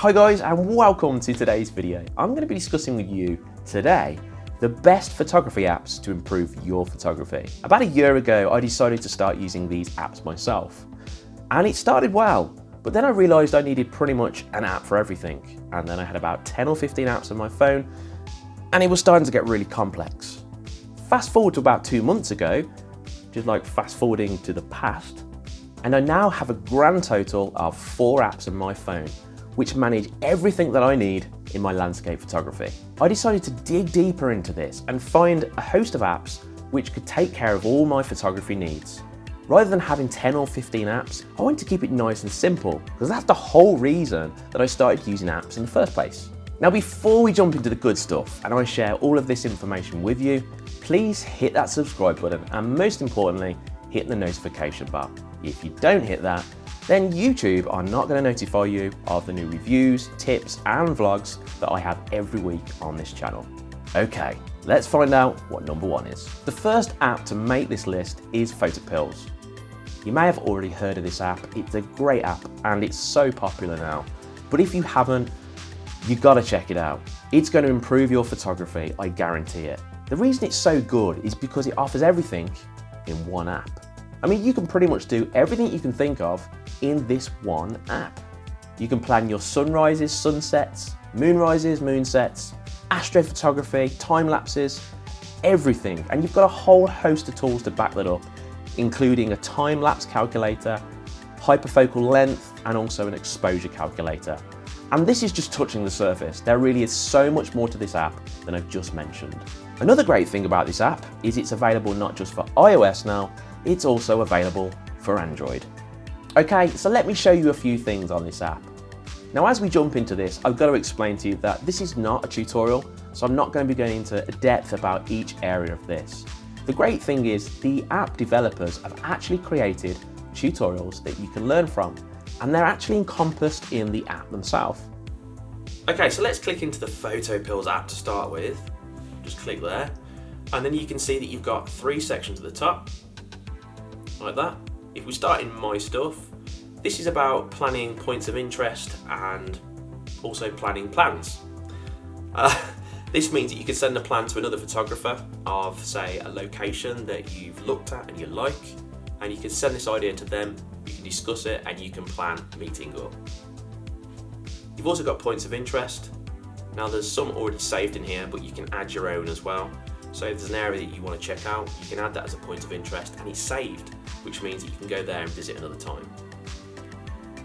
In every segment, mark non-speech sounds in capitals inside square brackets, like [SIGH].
Hi guys and welcome to today's video. I'm going to be discussing with you today the best photography apps to improve your photography. About a year ago I decided to start using these apps myself and it started well but then I realised I needed pretty much an app for everything and then I had about 10 or 15 apps on my phone and it was starting to get really complex. Fast forward to about two months ago, just like fast forwarding to the past, and I now have a grand total of four apps on my phone which manage everything that I need in my landscape photography. I decided to dig deeper into this and find a host of apps which could take care of all my photography needs. Rather than having 10 or 15 apps, I want to keep it nice and simple because that's the whole reason that I started using apps in the first place. Now before we jump into the good stuff and I share all of this information with you, please hit that subscribe button and most importantly, hit the notification bar. If you don't hit that, then YouTube are not going to notify you of the new reviews, tips and vlogs that I have every week on this channel. Okay, let's find out what number one is. The first app to make this list is Photopills. You may have already heard of this app, it's a great app and it's so popular now. But if you haven't, you've gotta check it out. It's going to improve your photography, I guarantee it. The reason it's so good is because it offers everything in one app. I mean, you can pretty much do everything you can think of in this one app. You can plan your sunrises, sunsets, moonrises, moonsets, astrophotography, time lapses, everything. And you've got a whole host of tools to back that up, including a time lapse calculator, hyperfocal length, and also an exposure calculator. And this is just touching the surface. There really is so much more to this app than I've just mentioned. Another great thing about this app is it's available not just for iOS now, it's also available for Android. Okay, so let me show you a few things on this app. Now as we jump into this, I've got to explain to you that this is not a tutorial, so I'm not going to be going into depth about each area of this. The great thing is the app developers have actually created tutorials that you can learn from, and they're actually encompassed in the app themselves. Okay, so let's click into the Photopills app to start with. Just click there, and then you can see that you've got three sections at the top, like that. If we start in My Stuff, this is about planning points of interest and also planning plans. Uh, [LAUGHS] this means that you can send a plan to another photographer of, say, a location that you've looked at and you like, and you can send this idea to them, you can discuss it, and you can plan meeting up. You've also got points of interest. Now there's some already saved in here, but you can add your own as well. So if there's an area that you want to check out, you can add that as a point of interest and it's saved, which means that you can go there and visit another time.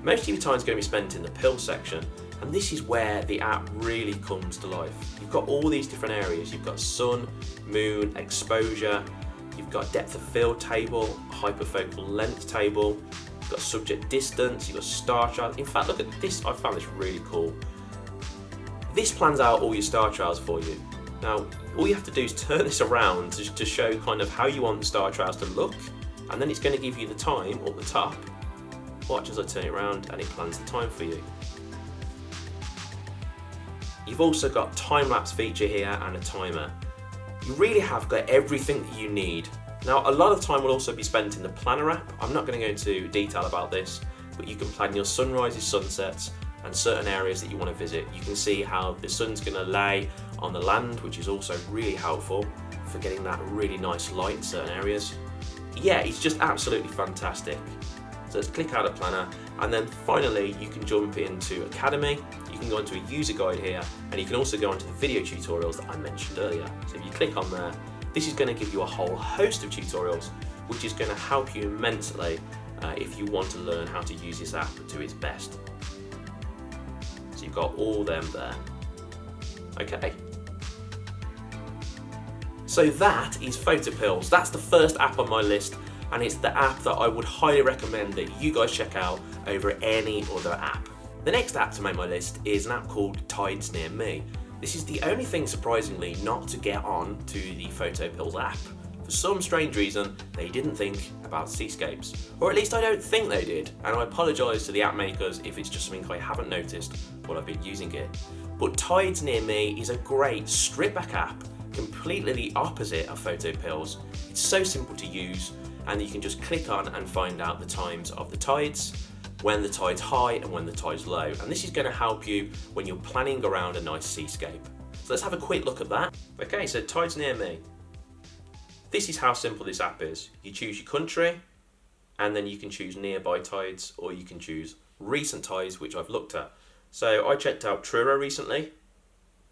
Most of your time is going to be spent in the pill section and this is where the app really comes to life. You've got all these different areas. You've got sun, moon, exposure, you've got depth of field table, hyperfocal length table, you've got subject distance, you've got star trails. In fact, look at this, I found this really cool. This plans out all your star trails for you. Now, all you have to do is turn [LAUGHS] this around to, to show kind of how you want the star trails to look, and then it's going to give you the time up the top. Watch as I turn it around and it plans the time for you. You've also got time-lapse feature here and a timer. You really have got everything that you need. Now, a lot of time will also be spent in the Planner app. I'm not going to go into detail about this, but you can plan your sunrises, sunsets, and certain areas that you want to visit. You can see how the sun's going to lay on the land, which is also really helpful for getting that really nice light in certain areas. Yeah, it's just absolutely fantastic. So let's click out of Planner, and then finally you can jump into Academy, you can go into a user guide here, and you can also go into the video tutorials that I mentioned earlier. So if you click on there, this is going to give you a whole host of tutorials, which is going to help you immensely uh, if you want to learn how to use this app to its best. So you've got all them there. Okay. So that is Photopills. That's the first app on my list and it's the app that I would highly recommend that you guys check out over any other app. The next app to make my list is an app called Tides Near Me. This is the only thing surprisingly not to get on to the Photopills app. For some strange reason, they didn't think about seascapes. Or at least I don't think they did, and I apologise to the app makers if it's just something I haven't noticed while I've been using it. But Tides Near Me is a great strip back app, completely the opposite of Photopills. It's so simple to use, and you can just click on and find out the times of the tides. when the tide's high and when the tide's low. And this is going to help you when you're planning around a nice seascape. So let's have a quick look at that. Okay, so tide's near me. This is how simple this app is. You choose your country, and then you can choose nearby tides, or you can choose recent tides, which I've looked at. So I checked out Truro recently,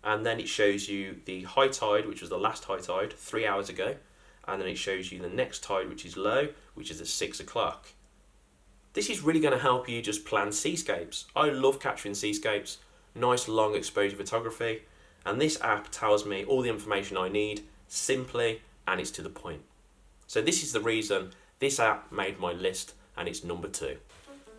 and then it shows you the high tide, which was the last high tide, three hours ago, and then it shows you the next tide, which is low, which is at six o'clock. This is really going to help you just plan seascapes. I love capturing seascapes, nice long exposure photography, and this app tells me all the information I need simply and it's to the point. So this is the reason this app made my list and it's number two.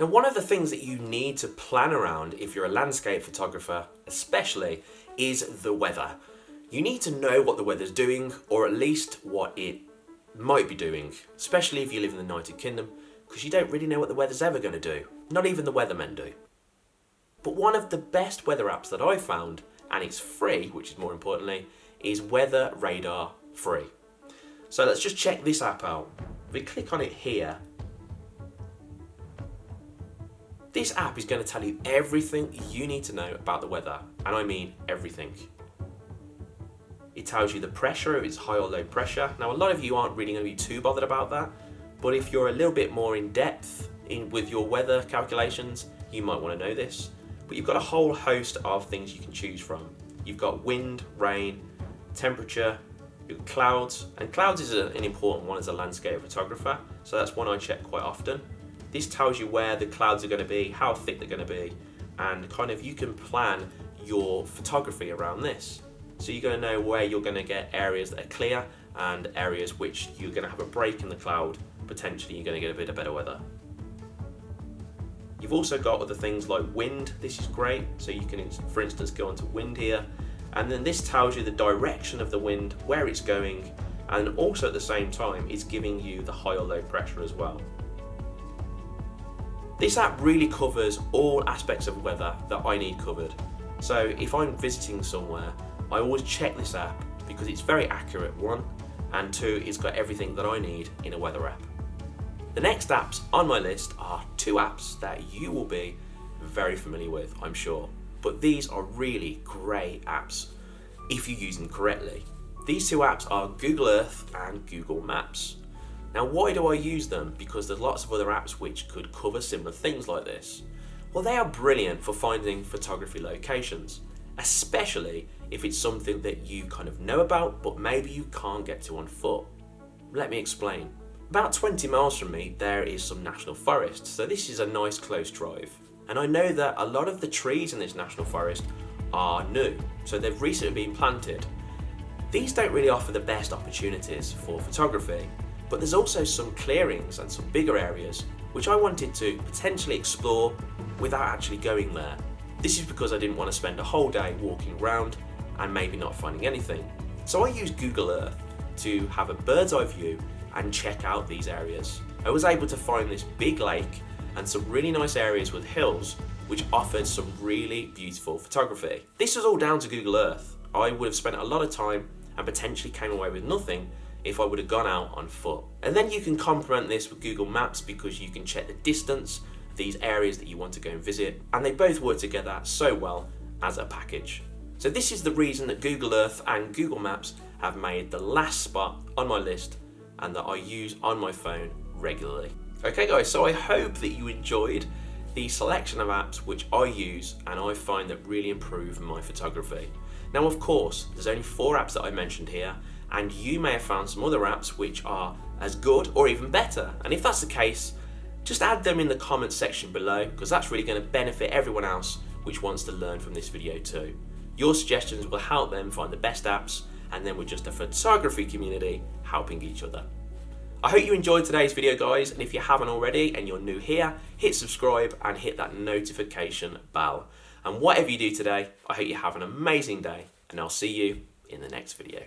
Now one of the things that you need to plan around if you're a landscape photographer especially is the weather. You need to know what the weather's doing or at least what it might be doing, especially if you live in the United Kingdom because you don't really know what the weather's ever going to do. Not even the weathermen do. But one of the best weather apps that I found, and it's free, which is more importantly, is Weather Radar Free. So let's just check this app out. We click on it here, this app is going to tell you everything you need to know about the weather, and I mean everything. It tells you the pressure, if it's high or low pressure. Now a lot of you aren't really going to be too bothered about that, but if you're a little bit more in depth in with your weather calculations, you might want to know this. But you've got a whole host of things you can choose from. You've got wind, rain, temperature, clouds, and clouds is an important one as a landscape photographer, so that's one I check quite often. This tells you where the clouds are going to be, how thick they're going to be, and kind of you can plan your photography around this. So you're going to know where you're going to get areas that are clear and areas which you're going to have a break in the cloud, potentially you're going to get a bit of better weather. You've also got other things like wind, this is great, so you can for instance go onto wind here and then this tells you the direction of the wind, where it's going, and also at the same time it's giving you the high or low pressure as well. This app really covers all aspects of weather that I need covered. So if I'm visiting somewhere, I always check this app because it's very accurate, one, and two, it's got everything that I need in a weather app. The next apps on my list are two apps that you will be very familiar with, I'm sure but these are really great apps if you use them correctly. These two apps are Google Earth and Google Maps. Now why do I use them? Because there's lots of other apps which could cover similar things like this. Well they are brilliant for finding photography locations, especially if it's something that you kind of know about but maybe you can't get to on foot. Let me explain. About 20 miles from me there is some national forest, so this is a nice close drive. And I know that a lot of the trees in this national forest are new, so they've recently been planted. These don't really offer the best opportunities for photography, but there's also some clearings and some bigger areas which I wanted to potentially explore without actually going there. This is because I didn't want to spend a whole day walking around and maybe not finding anything. So I used Google Earth to have a bird's eye view and check out these areas. I was able to find this big lake and some really nice areas with hills which offered some really beautiful photography. This was all down to Google Earth. I would have spent a lot of time and potentially came away with nothing if I would have gone out on foot. And then you can complement this with Google Maps because you can check the distance these areas that you want to go and visit and they both work together so well as a package. So this is the reason that Google Earth and Google Maps have made the last spot on my list and that I use on my phone regularly. Okay guys, so I hope that you enjoyed the selection of apps which I use and I find that really improve my photography. Now of course, there's only four apps that I mentioned here and you may have found some other apps which are as good or even better. And if that's the case, just add them in the comments section below because that's really going to benefit everyone else which wants to learn from this video too. Your suggestions will help them find the best apps and then we're just a photography community helping each other. I hope you enjoyed today's video guys and if you haven't already and you're new here, hit subscribe and hit that notification bell. And whatever you do today, I hope you have an amazing day and I'll see you in the next video.